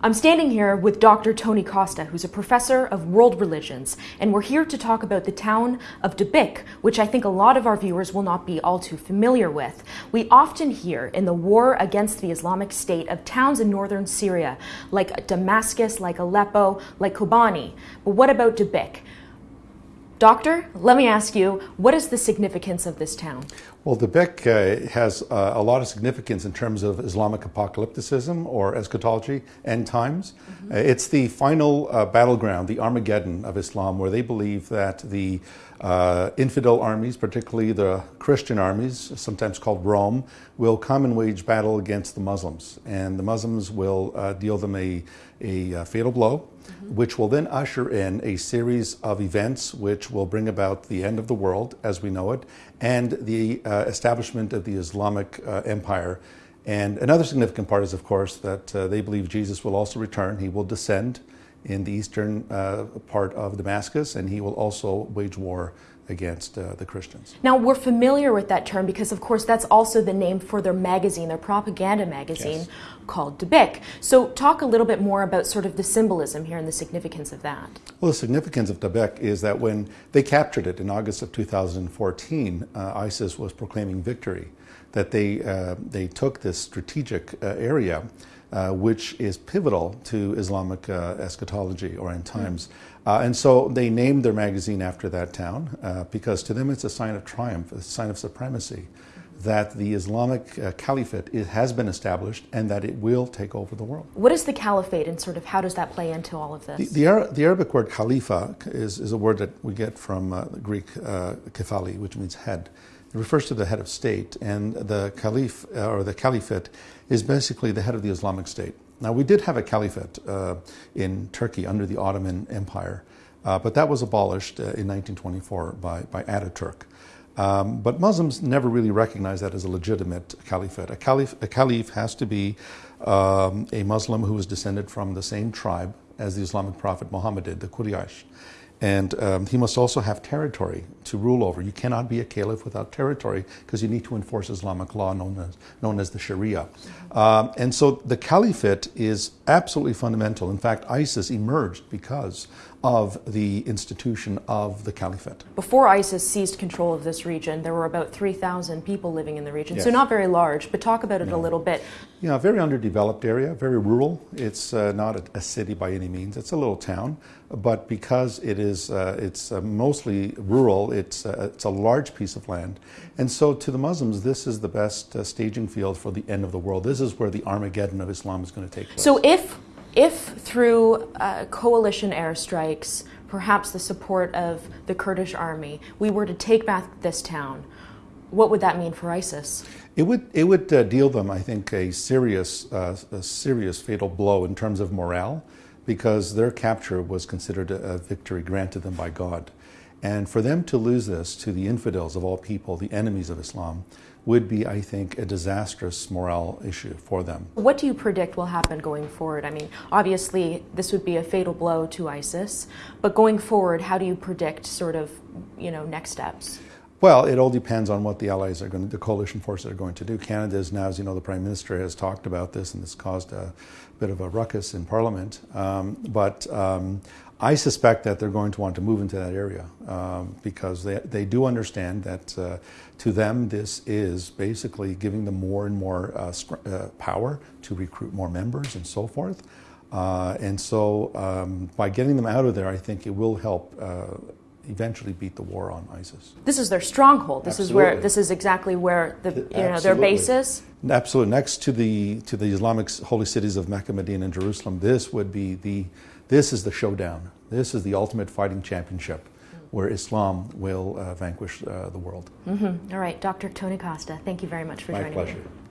I'm standing here with Dr. Tony Costa, who's a professor of world religions, and we're here to talk about the town of Dabiq, which I think a lot of our viewers will not be all too familiar with. We often hear in the war against the Islamic State of towns in northern Syria, like Damascus, like Aleppo, like Kobani. But what about Dabiq? Doctor, let me ask you, what is the significance of this town? Well, Dabiq uh, has uh, a lot of significance in terms of Islamic apocalypticism or eschatology, end times. Mm-hmm. Uh, it's the final uh, battleground, the Armageddon of Islam, where they believe that the uh, infidel armies, particularly the Christian armies, sometimes called Rome, will come and wage battle against the Muslims. And the Muslims will uh, deal them a, a fatal blow mm-hmm. which will then usher in a series of events which will bring about the end of the world as we know it and the uh, establishment of the Islamic uh, Empire. And another significant part is, of course, that uh, they believe Jesus will also return. He will descend in the eastern uh, part of Damascus and he will also wage war against uh, the Christians. Now, we're familiar with that term because, of course, that's also the name for their magazine, their propaganda magazine yes. called Dabiq. So, talk a little bit more about sort of the symbolism here and the significance of that. Well, the significance of Dabiq is that when they captured it in August of 2014, uh, ISIS was proclaiming victory, that they, uh, they took this strategic uh, area uh, which is pivotal to Islamic uh, eschatology or end times. Uh, and so they named their magazine after that town uh, because to them it's a sign of triumph, a sign of supremacy, that the Islamic uh, caliphate has been established and that it will take over the world. What is the caliphate and sort of how does that play into all of this? The, the, the Arabic word khalifa is, is a word that we get from uh, the Greek kephali, which means head. It refers to the head of state, and the caliph uh, or the caliphate is basically the head of the Islamic State. Now, we did have a caliphate uh, in Turkey under the Ottoman Empire, uh, but that was abolished uh, in 1924 by, by Ataturk. Um, but Muslims never really recognized that as a legitimate caliphate. A caliph, a caliph has to be um, a Muslim who is descended from the same tribe as the Islamic prophet Muhammad did, the Quraysh. And um, he must also have territory to rule over. You cannot be a caliph without territory because you need to enforce Islamic law known as, known as the Sharia. Um, and so the caliphate is absolutely fundamental. In fact, ISIS emerged because of the institution of the caliphate. Before ISIS seized control of this region, there were about 3,000 people living in the region, yes. so not very large, but talk about it no. a little bit. Yeah, very underdeveloped area, very rural. It's uh, not a, a, city by any means, it's a little town, but because it is uh, it's uh, mostly rural, it's, uh, it's a large piece of land. And so to the Muslims, this is the best uh, staging field for the end of the world. This is where the Armageddon of Islam is going to take place. So if if through uh, coalition airstrikes, perhaps the support of the Kurdish army, we were to take back this town, what would that mean for ISIS? It would it would uh, deal them, I think, a serious uh, a serious fatal blow in terms of morale, because their capture was considered a, a victory granted them by God, and for them to lose this to the infidels of all people, the enemies of Islam, would be, I think, a disastrous morale issue for them. What do you predict will happen going forward? I mean, obviously, this would be a fatal blow to ISIS, but going forward, how do you predict sort of, you know, next steps? Well, it all depends on what the allies are going to, the coalition forces are going to do. Canada is now, as you know, the Prime Minister has talked about this, and this caused a bit of a ruckus in Parliament. Um, but um, I suspect that they're going to want to move into that area um, because they, they do understand that uh, to them this is basically giving them more and more uh, uh, power to recruit more members and so forth. Uh, and so um, by getting them out of there, I think it will help uh, eventually beat the war on ISIS. This is their stronghold. This Absolutely. is where this is exactly where the you know their base is. Absolutely. Next to the to the Islamic holy cities of Mecca, Medina, and Jerusalem, this would be the this is the showdown. This is the ultimate fighting championship where Islam will uh, vanquish uh, the world. Mm -hmm. All right, Dr. Tony Costa, thank you very much for My joining pleasure. me.